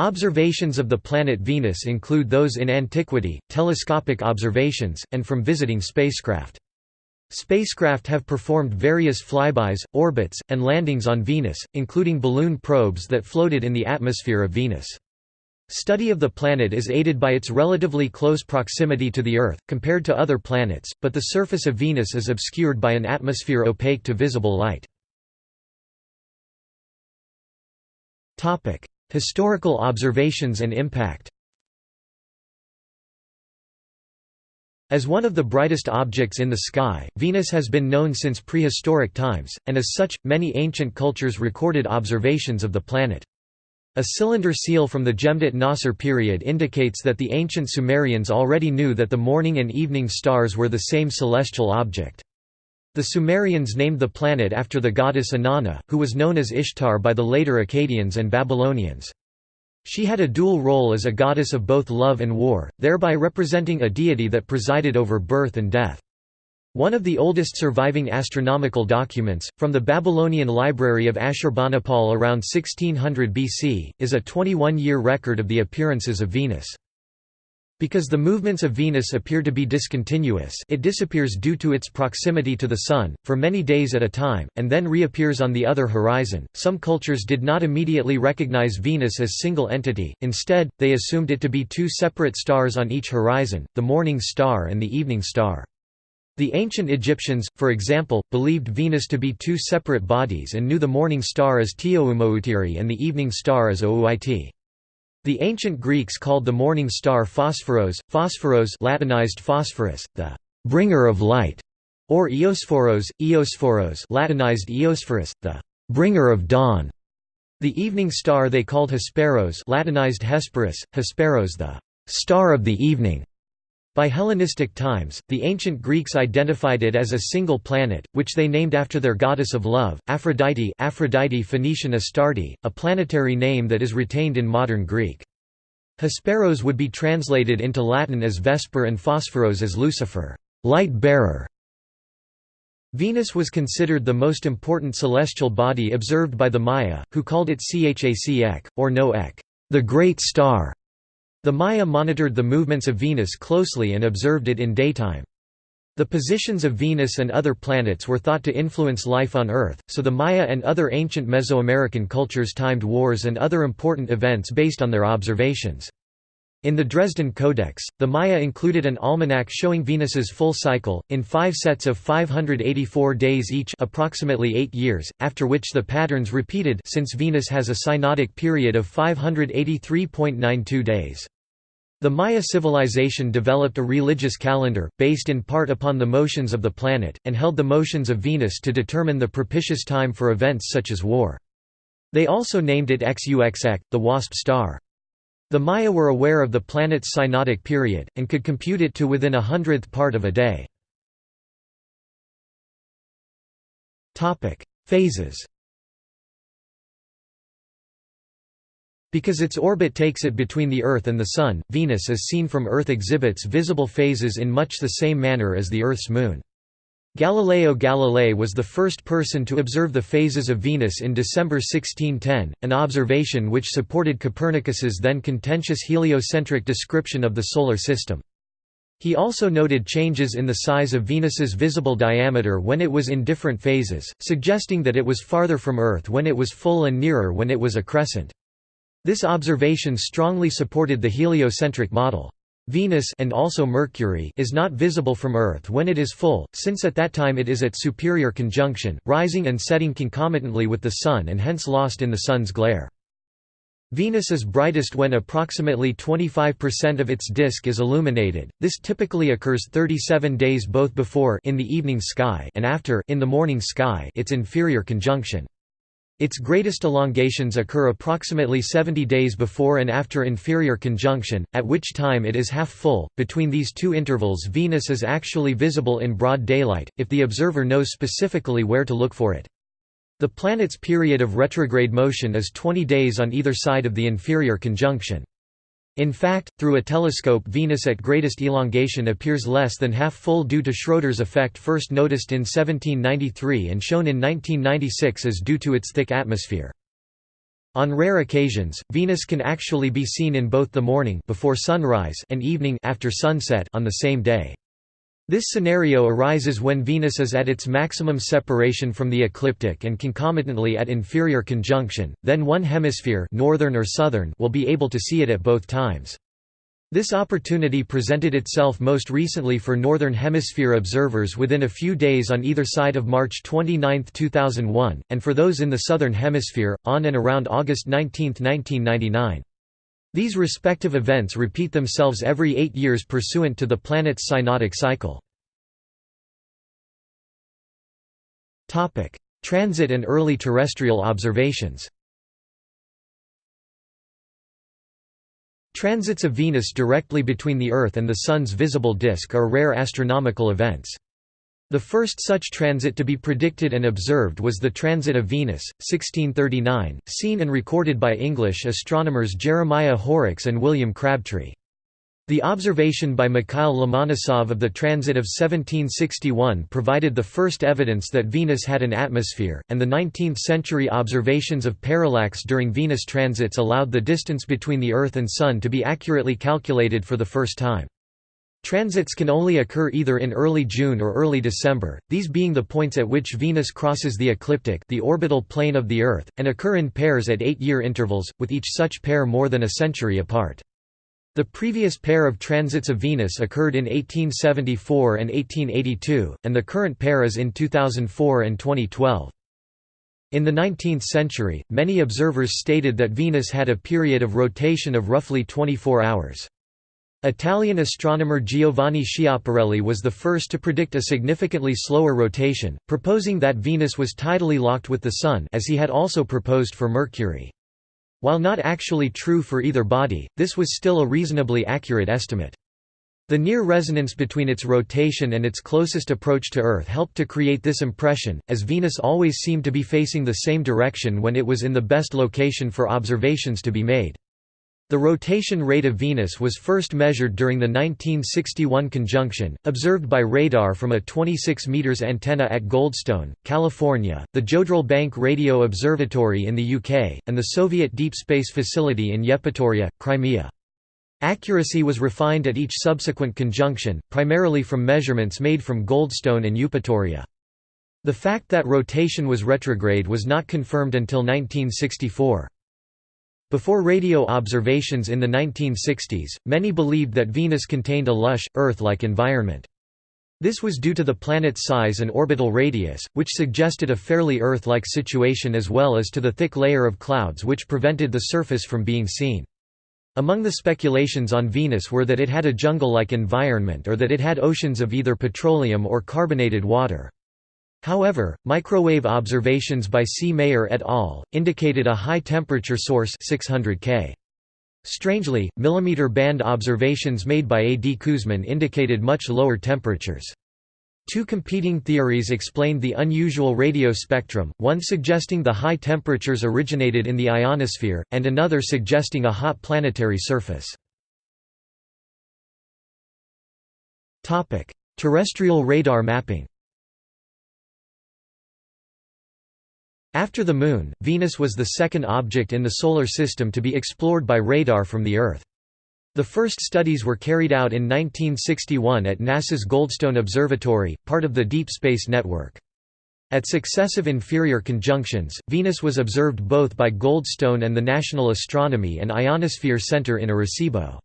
Observations of the planet Venus include those in antiquity, telescopic observations, and from visiting spacecraft. Spacecraft have performed various flybys, orbits, and landings on Venus, including balloon probes that floated in the atmosphere of Venus. Study of the planet is aided by its relatively close proximity to the Earth, compared to other planets, but the surface of Venus is obscured by an atmosphere opaque to visible light. Historical observations and impact As one of the brightest objects in the sky, Venus has been known since prehistoric times, and as such, many ancient cultures recorded observations of the planet. A cylinder seal from the Jemdet Nasr period indicates that the ancient Sumerians already knew that the morning and evening stars were the same celestial object. The Sumerians named the planet after the goddess Inanna, who was known as Ishtar by the later Akkadians and Babylonians. She had a dual role as a goddess of both love and war, thereby representing a deity that presided over birth and death. One of the oldest surviving astronomical documents, from the Babylonian library of Ashurbanipal around 1600 BC, is a 21-year record of the appearances of Venus. Because the movements of Venus appear to be discontinuous it disappears due to its proximity to the Sun, for many days at a time, and then reappears on the other horizon. Some cultures did not immediately recognize Venus as a single entity, instead, they assumed it to be two separate stars on each horizon, the morning star and the evening star. The ancient Egyptians, for example, believed Venus to be two separate bodies and knew the morning star as Tioumoutiri and the evening star as Ouiti. The ancient Greeks called the morning star Phosphoros, Phosphoros Latinized Phosphorus, the bringer of light, or Eosphoros, Eosphoros Latinized Eosphorus, the bringer of dawn. The evening star they called Hesperos Latinized Hesperus, Hesperos the star of the evening. By Hellenistic times, the ancient Greeks identified it as a single planet, which they named after their goddess of love, Aphrodite Aphrodite Phoenician Astarte, a planetary name that is retained in modern Greek. Hesperos would be translated into Latin as Vesper and Phosphoros as Lucifer, light bearer. Venus was considered the most important celestial body observed by the Maya, who called it Chak, or No Ek, the great star. The Maya monitored the movements of Venus closely and observed it in daytime. The positions of Venus and other planets were thought to influence life on Earth, so the Maya and other ancient Mesoamerican cultures timed wars and other important events based on their observations. In the Dresden Codex, the Maya included an almanac showing Venus's full cycle, in five sets of 584 days each approximately eight years, after which the patterns repeated since Venus has a synodic period of 583.92 days. The Maya civilization developed a religious calendar, based in part upon the motions of the planet, and held the motions of Venus to determine the propitious time for events such as war. They also named it Xuxec, the wasp star. The Maya were aware of the planet's synodic period, and could compute it to within a hundredth part of a day. Phases Because its orbit takes it between the Earth and the Sun, Venus as seen from Earth exhibits visible phases in much the same manner as the Earth's moon. Galileo Galilei was the first person to observe the phases of Venus in December 1610, an observation which supported Copernicus's then contentious heliocentric description of the Solar System. He also noted changes in the size of Venus's visible diameter when it was in different phases, suggesting that it was farther from Earth when it was full and nearer when it was a crescent. This observation strongly supported the heliocentric model. Venus and also Mercury is not visible from Earth when it is full, since at that time it is at superior conjunction, rising and setting concomitantly with the Sun and hence lost in the Sun's glare. Venus is brightest when approximately 25% of its disk is illuminated. This typically occurs 37 days both before in the evening sky and after in the morning sky its inferior conjunction. Its greatest elongations occur approximately 70 days before and after inferior conjunction, at which time it is half full. Between these two intervals, Venus is actually visible in broad daylight, if the observer knows specifically where to look for it. The planet's period of retrograde motion is 20 days on either side of the inferior conjunction. In fact, through a telescope Venus at greatest elongation appears less than half full due to Schröter's effect first noticed in 1793 and shown in 1996 as due to its thick atmosphere. On rare occasions, Venus can actually be seen in both the morning before sunrise and evening after sunset on the same day. This scenario arises when Venus is at its maximum separation from the ecliptic and concomitantly at inferior conjunction, then one hemisphere northern or southern will be able to see it at both times. This opportunity presented itself most recently for Northern Hemisphere observers within a few days on either side of March 29, 2001, and for those in the Southern Hemisphere, on and around August 19, 1999. These respective events repeat themselves every eight years pursuant to the planet's synodic cycle. Transit and early terrestrial observations Transits of Venus directly between the Earth and the Sun's visible disk are rare astronomical events. The first such transit to be predicted and observed was the Transit of Venus, 1639, seen and recorded by English astronomers Jeremiah Horrocks and William Crabtree. The observation by Mikhail Lomonosov of the transit of 1761 provided the first evidence that Venus had an atmosphere, and the 19th-century observations of parallax during Venus transits allowed the distance between the Earth and Sun to be accurately calculated for the first time. Transits can only occur either in early June or early December, these being the points at which Venus crosses the ecliptic the orbital plane of the Earth, and occur in pairs at eight-year intervals, with each such pair more than a century apart. The previous pair of transits of Venus occurred in 1874 and 1882, and the current pair is in 2004 and 2012. In the 19th century, many observers stated that Venus had a period of rotation of roughly 24 hours. Italian astronomer Giovanni Schiaparelli was the first to predict a significantly slower rotation, proposing that Venus was tidally locked with the Sun as he had also proposed for Mercury. While not actually true for either body, this was still a reasonably accurate estimate. The near resonance between its rotation and its closest approach to Earth helped to create this impression, as Venus always seemed to be facing the same direction when it was in the best location for observations to be made. The rotation rate of Venus was first measured during the 1961 conjunction, observed by radar from a 26 meters antenna at Goldstone, California, the Jodrell Bank Radio Observatory in the UK, and the Soviet Deep Space Facility in Yevpatoria, Crimea. Accuracy was refined at each subsequent conjunction, primarily from measurements made from Goldstone and Eupatoria. The fact that rotation was retrograde was not confirmed until 1964. Before radio observations in the 1960s, many believed that Venus contained a lush, Earth-like environment. This was due to the planet's size and orbital radius, which suggested a fairly Earth-like situation as well as to the thick layer of clouds which prevented the surface from being seen. Among the speculations on Venus were that it had a jungle-like environment or that it had oceans of either petroleum or carbonated water. However, microwave observations by C. Mayer et al. indicated a high-temperature source 600 K. Strangely, millimeter band observations made by A. D. Kuzmin indicated much lower temperatures. Two competing theories explained the unusual radio spectrum, one suggesting the high temperatures originated in the ionosphere, and another suggesting a hot planetary surface. Terrestrial radar mapping After the Moon, Venus was the second object in the Solar System to be explored by radar from the Earth. The first studies were carried out in 1961 at NASA's Goldstone Observatory, part of the Deep Space Network. At successive inferior conjunctions, Venus was observed both by Goldstone and the National Astronomy and Ionosphere Center in Arecibo.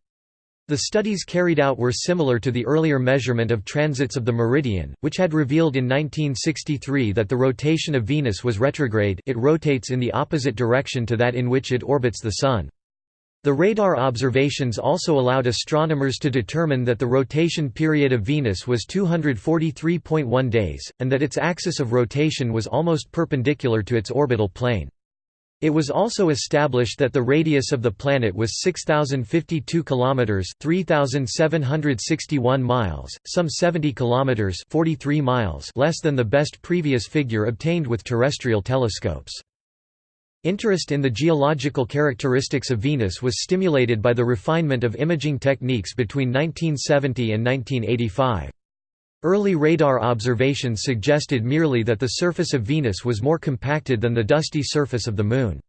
The studies carried out were similar to the earlier measurement of transits of the meridian, which had revealed in 1963 that the rotation of Venus was retrograde it rotates in the opposite direction to that in which it orbits the Sun. The radar observations also allowed astronomers to determine that the rotation period of Venus was 243.1 days, and that its axis of rotation was almost perpendicular to its orbital plane. It was also established that the radius of the planet was 6052 kilometers, 3761 miles, some 70 kilometers, 43 miles less than the best previous figure obtained with terrestrial telescopes. Interest in the geological characteristics of Venus was stimulated by the refinement of imaging techniques between 1970 and 1985. Early radar observations suggested merely that the surface of Venus was more compacted than the dusty surface of the Moon.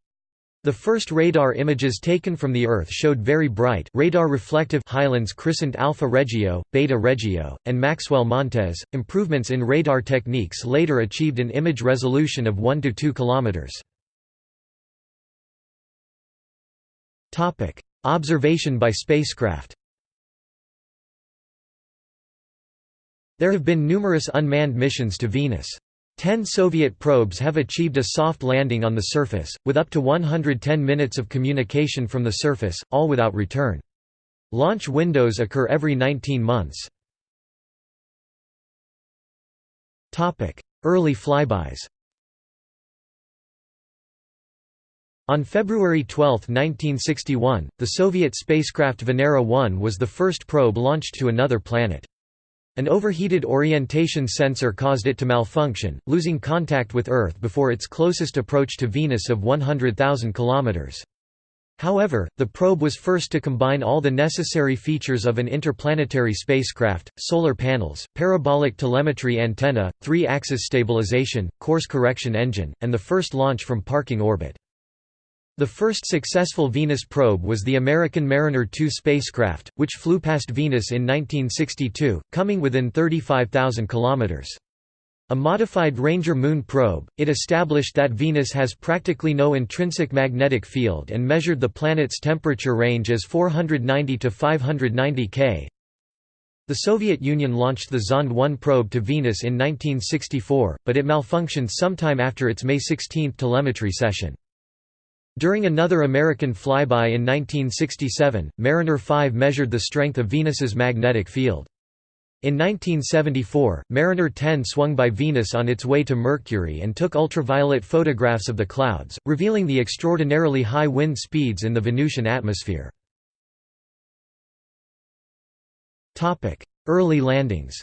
The first radar images taken from the Earth showed very bright radar reflective highlands christened Alpha Regio, Beta Regio, and Maxwell Montes. Improvements in radar techniques later achieved an image resolution of 1 to 2 kilometers. Topic: Observation by spacecraft. There have been numerous unmanned missions to Venus. Ten Soviet probes have achieved a soft landing on the surface, with up to 110 minutes of communication from the surface, all without return. Launch windows occur every 19 months. Early flybys On February 12, 1961, the Soviet spacecraft Venera 1 was the first probe launched to another planet. An overheated orientation sensor caused it to malfunction, losing contact with Earth before its closest approach to Venus of 100,000 km. However, the probe was first to combine all the necessary features of an interplanetary spacecraft, solar panels, parabolic telemetry antenna, three-axis stabilization, course correction engine, and the first launch from parking orbit. The first successful Venus probe was the American Mariner 2 spacecraft, which flew past Venus in 1962, coming within 35,000 kilometers. A modified Ranger Moon probe, it established that Venus has practically no intrinsic magnetic field and measured the planet's temperature range as 490 to 590 K. The Soviet Union launched the Zond 1 probe to Venus in 1964, but it malfunctioned sometime after its May 16 telemetry session. During another American flyby in 1967, Mariner 5 measured the strength of Venus's magnetic field. In 1974, Mariner 10 swung by Venus on its way to Mercury and took ultraviolet photographs of the clouds, revealing the extraordinarily high wind speeds in the Venusian atmosphere. Early landings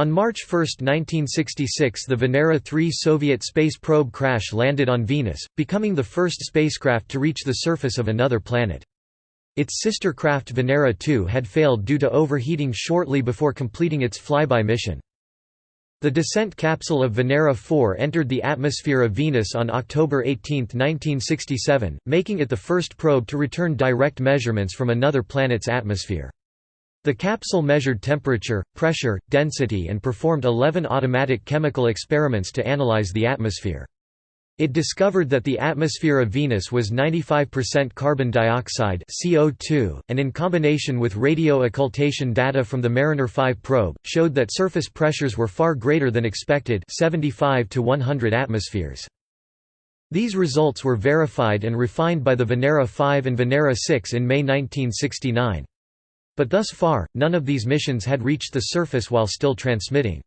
On March 1, 1966 the Venera 3 Soviet space probe crash landed on Venus, becoming the first spacecraft to reach the surface of another planet. Its sister craft Venera 2 had failed due to overheating shortly before completing its flyby mission. The descent capsule of Venera 4 entered the atmosphere of Venus on October 18, 1967, making it the first probe to return direct measurements from another planet's atmosphere. The capsule measured temperature, pressure, density and performed 11 automatic chemical experiments to analyze the atmosphere. It discovered that the atmosphere of Venus was 95% carbon dioxide CO2, and in combination with radio occultation data from the Mariner 5 probe, showed that surface pressures were far greater than expected 75 to 100 atmospheres. These results were verified and refined by the Venera 5 and Venera 6 in May 1969. But thus far, none of these missions had reached the surface while still transmitting.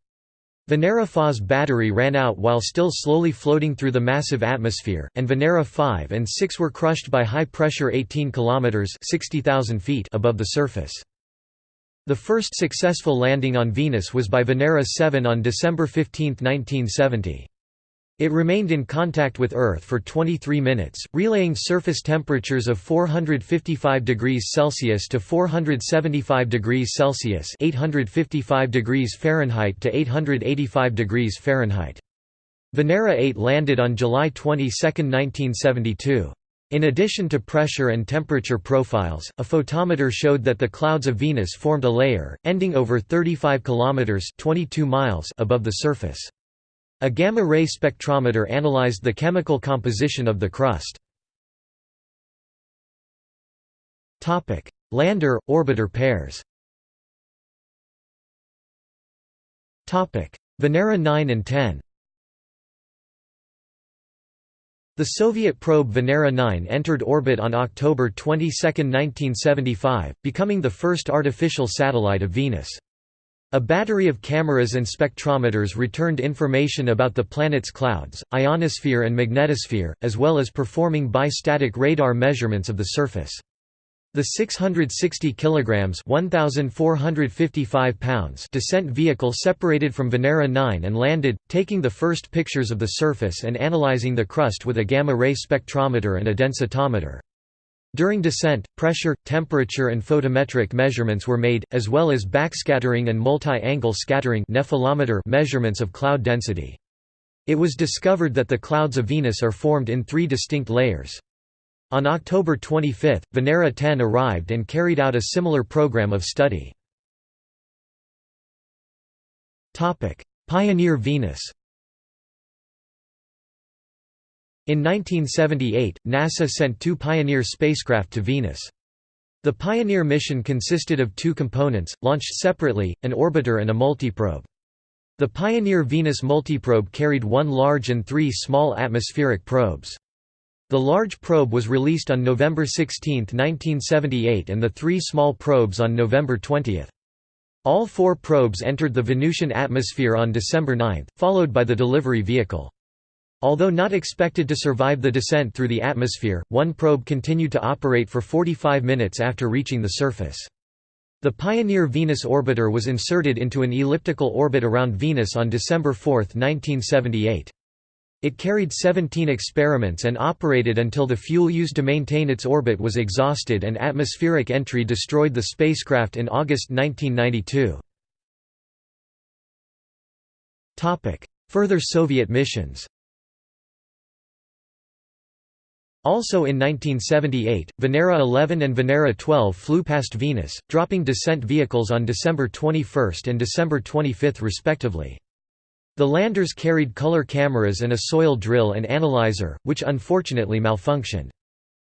Venera 4's battery ran out while still slowly floating through the massive atmosphere, and Venera 5 and 6 were crushed by high pressure 18 km 60,000 feet above the surface. The first successful landing on Venus was by Venera 7 on December 15, 1970. It remained in contact with Earth for 23 minutes, relaying surface temperatures of 455 degrees Celsius to 475 degrees Celsius (855 degrees Fahrenheit to 885 degrees Fahrenheit). Venera 8 landed on July 22, 1972. In addition to pressure and temperature profiles, a photometer showed that the clouds of Venus formed a layer, ending over 35 kilometers (22 miles) above the surface. A gamma-ray spectrometer analyzed the chemical composition of the crust. Lander–orbiter pairs Venera 9 and 10 The Soviet probe Venera 9 entered orbit on October 22, 1975, becoming the first artificial satellite of Venus. A battery of cameras and spectrometers returned information about the planet's clouds, ionosphere and magnetosphere, as well as performing bistatic radar measurements of the surface. The 660 kilograms (1455 pounds) descent vehicle separated from Venera 9 and landed, taking the first pictures of the surface and analyzing the crust with a gamma-ray spectrometer and a densitometer. During descent, pressure, temperature and photometric measurements were made, as well as backscattering and multi-angle scattering measurements of cloud density. It was discovered that the clouds of Venus are formed in three distinct layers. On October 25, Venera 10 arrived and carried out a similar program of study. Pioneer Venus In 1978, NASA sent two Pioneer spacecraft to Venus. The Pioneer mission consisted of two components, launched separately, an orbiter and a multiprobe. The Pioneer Venus multiprobe carried one large and three small atmospheric probes. The large probe was released on November 16, 1978 and the three small probes on November 20. All four probes entered the Venusian atmosphere on December 9, followed by the delivery vehicle. Although not expected to survive the descent through the atmosphere, one probe continued to operate for 45 minutes after reaching the surface. The Pioneer Venus orbiter was inserted into an elliptical orbit around Venus on December 4, 1978. It carried 17 experiments and operated until the fuel used to maintain its orbit was exhausted and atmospheric entry destroyed the spacecraft in August 1992. Further Soviet missions Also in 1978, Venera 11 and Venera 12 flew past Venus, dropping descent vehicles on December 21 and December 25 respectively. The landers carried color cameras and a soil drill and analyzer, which unfortunately malfunctioned.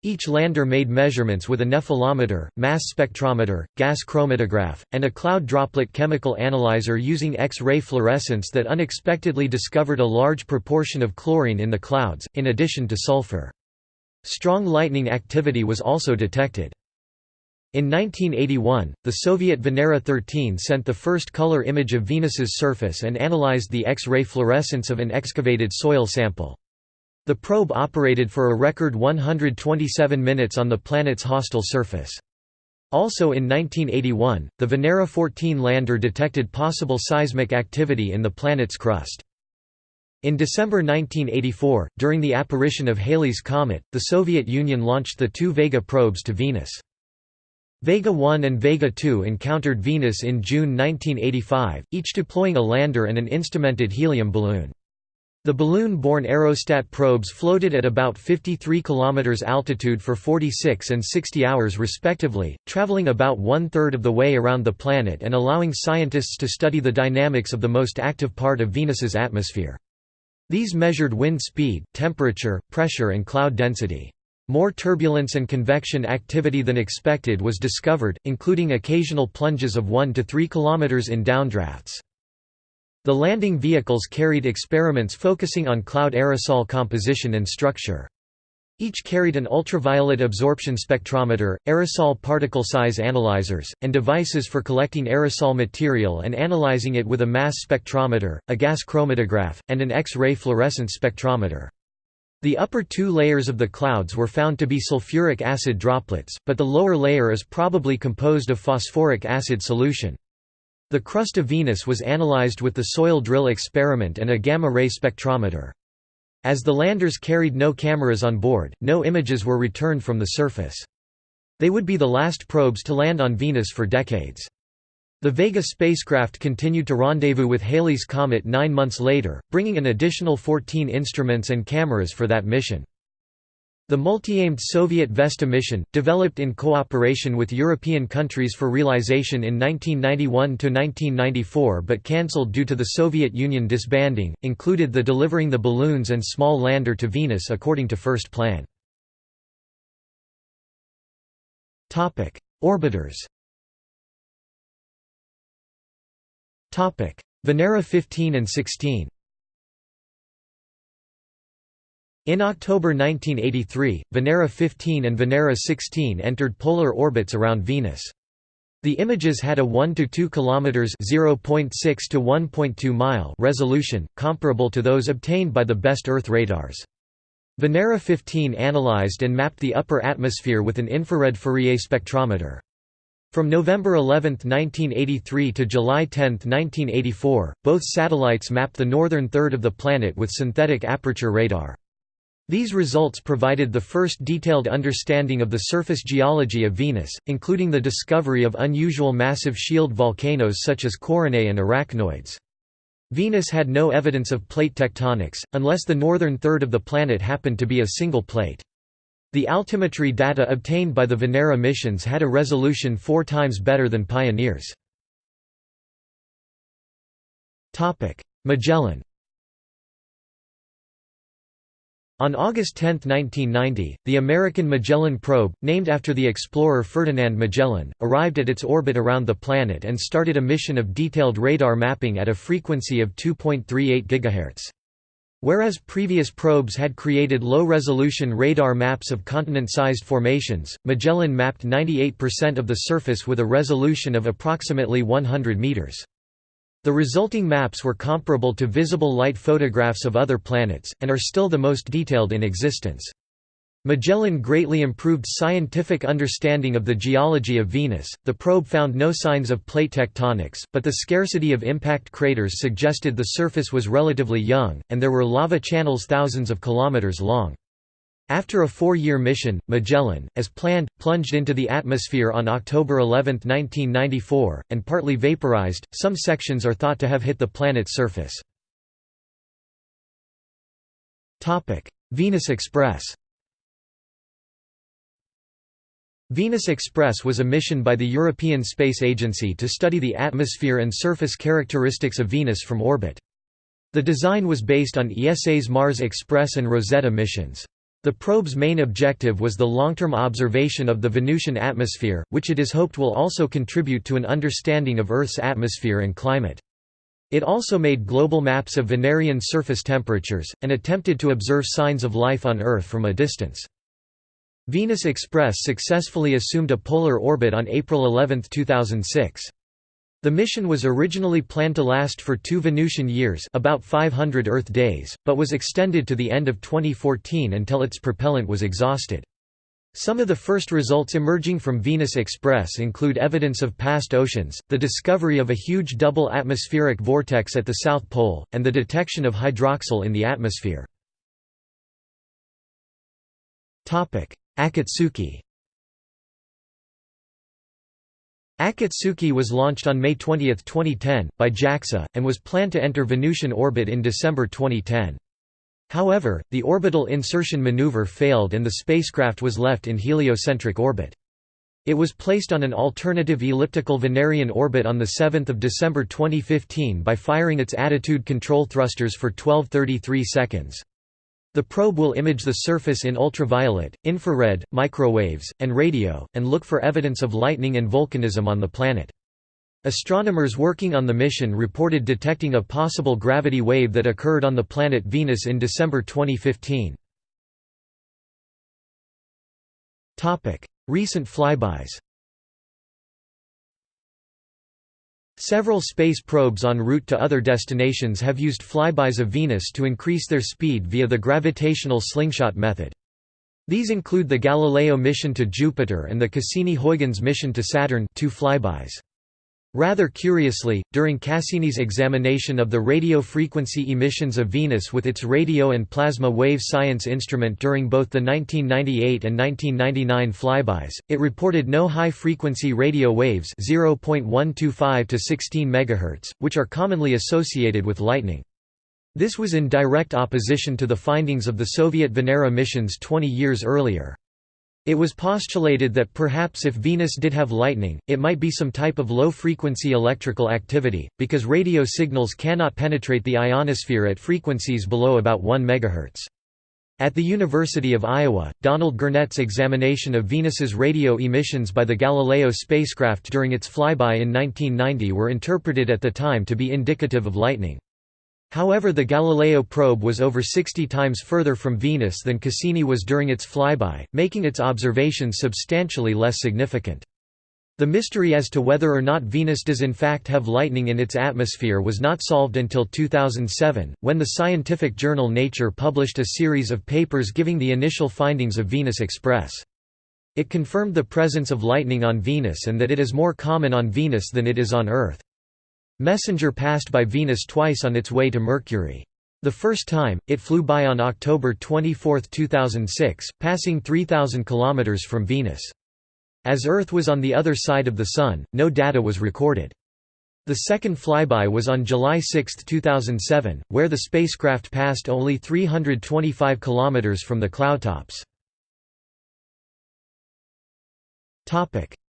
Each lander made measurements with a nephelometer, mass spectrometer, gas chromatograph, and a cloud droplet chemical analyzer using X-ray fluorescence that unexpectedly discovered a large proportion of chlorine in the clouds, in addition to sulfur. Strong lightning activity was also detected. In 1981, the Soviet Venera 13 sent the first color image of Venus's surface and analyzed the X-ray fluorescence of an excavated soil sample. The probe operated for a record 127 minutes on the planet's hostile surface. Also in 1981, the Venera 14 lander detected possible seismic activity in the planet's crust. In December 1984, during the apparition of Halley's Comet, the Soviet Union launched the two Vega probes to Venus. Vega 1 and Vega 2 encountered Venus in June 1985, each deploying a lander and an instrumented helium balloon. The balloon-borne aerostat probes floated at about 53 km altitude for 46 and 60 hours respectively, traveling about one-third of the way around the planet and allowing scientists to study the dynamics of the most active part of Venus's atmosphere. These measured wind speed, temperature, pressure and cloud density. More turbulence and convection activity than expected was discovered, including occasional plunges of 1 to 3 km in downdrafts. The landing vehicles carried experiments focusing on cloud aerosol composition and structure. Each carried an ultraviolet absorption spectrometer, aerosol particle size analyzers, and devices for collecting aerosol material and analyzing it with a mass spectrometer, a gas chromatograph, and an X-ray fluorescence spectrometer. The upper two layers of the clouds were found to be sulfuric acid droplets, but the lower layer is probably composed of phosphoric acid solution. The crust of Venus was analyzed with the soil drill experiment and a gamma-ray spectrometer. As the landers carried no cameras on board, no images were returned from the surface. They would be the last probes to land on Venus for decades. The Vega spacecraft continued to rendezvous with Halley's Comet nine months later, bringing an additional 14 instruments and cameras for that mission. The multi-aimed Soviet Vesta mission, developed in cooperation with European countries for realization in 1991–1994 but cancelled due to the Soviet Union disbanding, included the delivering the balloons and small lander to Venus according to first plan. Orbiters Venera 15 and 16 In October 1983, Venera 15 and Venera 16 entered polar orbits around Venus. The images had a 1 to 2 kilometers (0.6 to 1.2 mile) resolution, comparable to those obtained by the best Earth radars. Venera 15 analyzed and mapped the upper atmosphere with an infrared Fourier spectrometer. From November 11, 1983 to July 10, 1984, both satellites mapped the northern third of the planet with synthetic aperture radar. These results provided the first detailed understanding of the surface geology of Venus, including the discovery of unusual massive shield volcanoes such as Coronae and arachnoids. Venus had no evidence of plate tectonics, unless the northern third of the planet happened to be a single plate. The altimetry data obtained by the Venera missions had a resolution four times better than Pioneer's. Magellan On August 10, 1990, the American Magellan probe, named after the explorer Ferdinand Magellan, arrived at its orbit around the planet and started a mission of detailed radar mapping at a frequency of 2.38 GHz. Whereas previous probes had created low-resolution radar maps of continent-sized formations, Magellan mapped 98% of the surface with a resolution of approximately 100 meters. The resulting maps were comparable to visible light photographs of other planets, and are still the most detailed in existence. Magellan greatly improved scientific understanding of the geology of Venus. The probe found no signs of plate tectonics, but the scarcity of impact craters suggested the surface was relatively young, and there were lava channels thousands of kilometers long. After a four-year mission, Magellan, as planned, plunged into the atmosphere on October 11, 1994, and partly vaporized. Some sections are thought to have hit the planet's surface. Topic: Venus Express. Venus Express was a mission by the European Space Agency to study the atmosphere and surface characteristics of Venus from orbit. The design was based on ESA's Mars Express and Rosetta missions. The probe's main objective was the long-term observation of the Venusian atmosphere, which it is hoped will also contribute to an understanding of Earth's atmosphere and climate. It also made global maps of Venerian surface temperatures, and attempted to observe signs of life on Earth from a distance. Venus Express successfully assumed a polar orbit on April 11, 2006. The mission was originally planned to last for two Venusian years about 500 Earth days, but was extended to the end of 2014 until its propellant was exhausted. Some of the first results emerging from Venus Express include evidence of past oceans, the discovery of a huge double atmospheric vortex at the South Pole, and the detection of hydroxyl in the atmosphere. Akatsuki Akatsuki was launched on May 20, 2010, by JAXA, and was planned to enter Venusian orbit in December 2010. However, the orbital insertion maneuver failed and the spacecraft was left in heliocentric orbit. It was placed on an alternative elliptical Venerian orbit on 7 December 2015 by firing its attitude control thrusters for 1233 seconds. The probe will image the surface in ultraviolet, infrared, microwaves, and radio, and look for evidence of lightning and volcanism on the planet. Astronomers working on the mission reported detecting a possible gravity wave that occurred on the planet Venus in December 2015. Recent flybys Several space probes en route to other destinations have used flybys of Venus to increase their speed via the gravitational slingshot method. These include the Galileo mission to Jupiter and the Cassini-Huygens mission to Saturn two flybys. Rather curiously, during Cassini's examination of the radio frequency emissions of Venus with its radio and plasma wave science instrument during both the 1998 and 1999 flybys, it reported no high-frequency radio waves 0.125 to 16 MHz, which are commonly associated with lightning. This was in direct opposition to the findings of the Soviet Venera missions 20 years earlier. It was postulated that perhaps if Venus did have lightning, it might be some type of low-frequency electrical activity, because radio signals cannot penetrate the ionosphere at frequencies below about 1 MHz. At the University of Iowa, Donald Gurnett's examination of Venus's radio emissions by the Galileo spacecraft during its flyby in 1990 were interpreted at the time to be indicative of lightning. However the Galileo probe was over 60 times further from Venus than Cassini was during its flyby, making its observations substantially less significant. The mystery as to whether or not Venus does in fact have lightning in its atmosphere was not solved until 2007, when the scientific journal Nature published a series of papers giving the initial findings of Venus Express. It confirmed the presence of lightning on Venus and that it is more common on Venus than it is on Earth. Messenger passed by Venus twice on its way to Mercury. The first time, it flew by on October 24, 2006, passing 3,000 km from Venus. As Earth was on the other side of the Sun, no data was recorded. The second flyby was on July 6, 2007, where the spacecraft passed only 325 km from the cloudtops.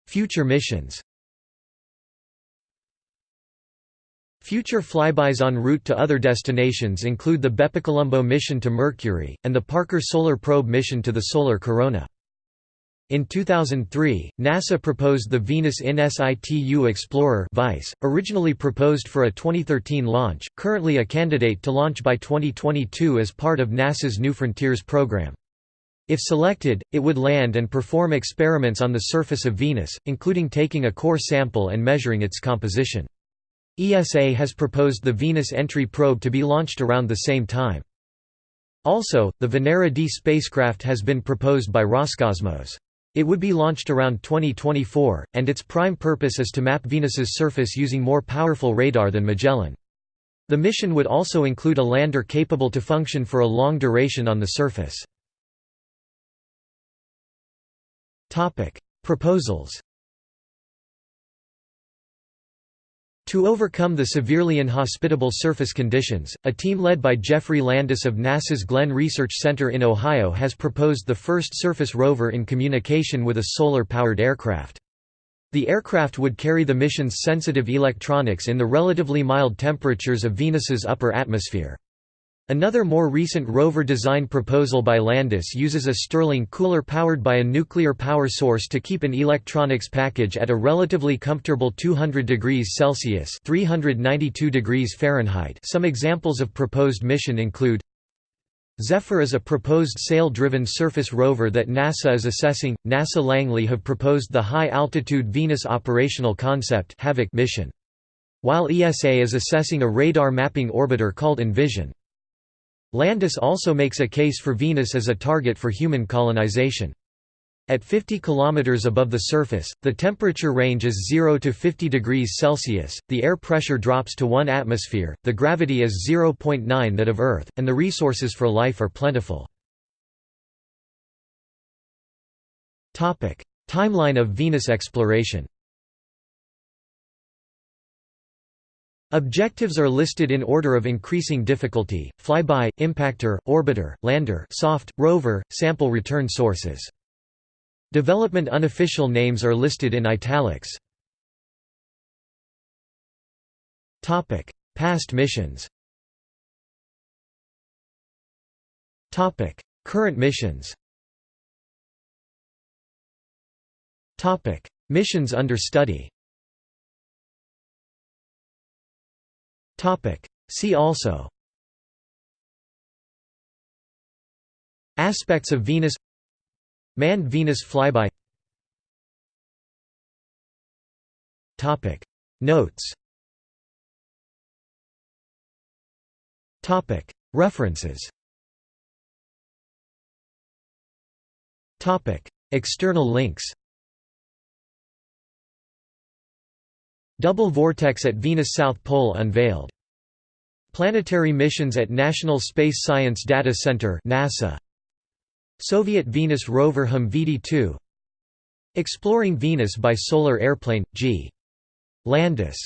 Future missions Future flybys en route to other destinations include the BepiColombo mission to Mercury, and the Parker Solar Probe mission to the solar corona. In 2003, NASA proposed the Venus In Situ Explorer (VISE), originally proposed for a 2013 launch, currently a candidate to launch by 2022 as part of NASA's New Frontiers program. If selected, it would land and perform experiments on the surface of Venus, including taking a core sample and measuring its composition. ESA has proposed the Venus entry probe to be launched around the same time. Also, the Venera D spacecraft has been proposed by Roscosmos. It would be launched around 2024, and its prime purpose is to map Venus's surface using more powerful radar than Magellan. The mission would also include a lander capable to function for a long duration on the surface. Proposals To overcome the severely inhospitable surface conditions, a team led by Geoffrey Landis of NASA's Glenn Research Center in Ohio has proposed the first surface rover in communication with a solar-powered aircraft. The aircraft would carry the mission's sensitive electronics in the relatively mild temperatures of Venus's upper atmosphere. Another more recent rover design proposal by Landis uses a Stirling cooler powered by a nuclear power source to keep an electronics package at a relatively comfortable 200 degrees Celsius (392 degrees Fahrenheit). Some examples of proposed mission include Zephyr is a proposed sail-driven surface rover that NASA is assessing. NASA Langley have proposed the high-altitude Venus operational concept mission. While ESA is assessing a radar mapping orbiter called Envision. Landis also makes a case for Venus as a target for human colonization. At 50 km above the surface, the temperature range is 0 to 50 degrees Celsius, the air pressure drops to 1 atmosphere, the gravity is 0.9 that of Earth, and the resources for life are plentiful. Timeline of Venus exploration Objectives are listed in order of increasing difficulty, flyby, impactor, orbiter, lander soft, rover, sample return sources. Development unofficial names are listed in italics. Past missions. Current missions. Missions under study See also Aspects of Venus Manned Venus flyby Topic. Notes Topic. References Topic. External links Double vortex at Venus South Pole unveiled. Planetary missions at National Space Science Data Center NASA. Soviet Venus rover HUM-VD2 Exploring Venus by solar airplane, G. Landis